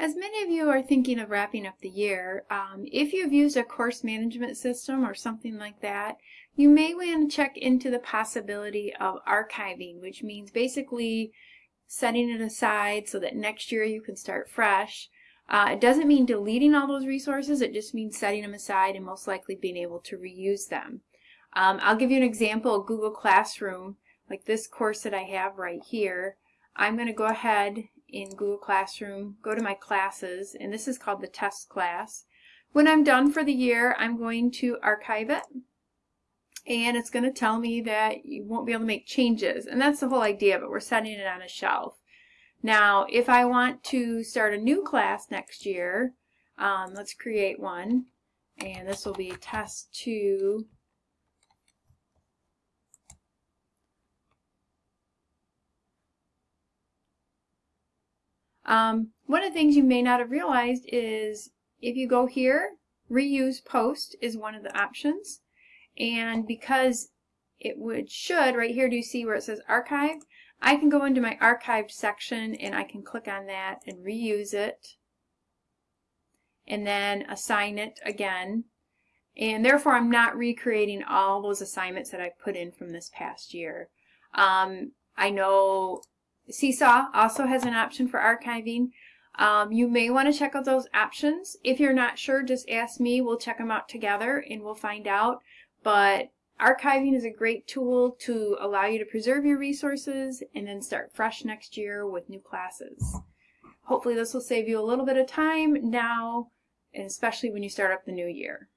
As many of you are thinking of wrapping up the year, um, if you've used a course management system or something like that, you may want to check into the possibility of archiving, which means basically setting it aside so that next year you can start fresh. Uh, it doesn't mean deleting all those resources, it just means setting them aside and most likely being able to reuse them. Um, I'll give you an example, Google Classroom, like this course that I have right here. I'm going to go ahead in Google Classroom, go to my classes, and this is called the test class. When I'm done for the year, I'm going to archive it, and it's going to tell me that you won't be able to make changes, and that's the whole idea it. We're setting it on a shelf. Now, if I want to start a new class next year, um, let's create one, and this will be test 2 Um, one of the things you may not have realized is if you go here, reuse post is one of the options. And because it would should, right here, do you see where it says archive? I can go into my archived section and I can click on that and reuse it and then assign it again. And therefore, I'm not recreating all those assignments that I put in from this past year. Um, I know Seesaw also has an option for archiving. Um, you may want to check out those options. If you're not sure, just ask me. We'll check them out together and we'll find out. But archiving is a great tool to allow you to preserve your resources and then start fresh next year with new classes. Hopefully this will save you a little bit of time now, and especially when you start up the new year.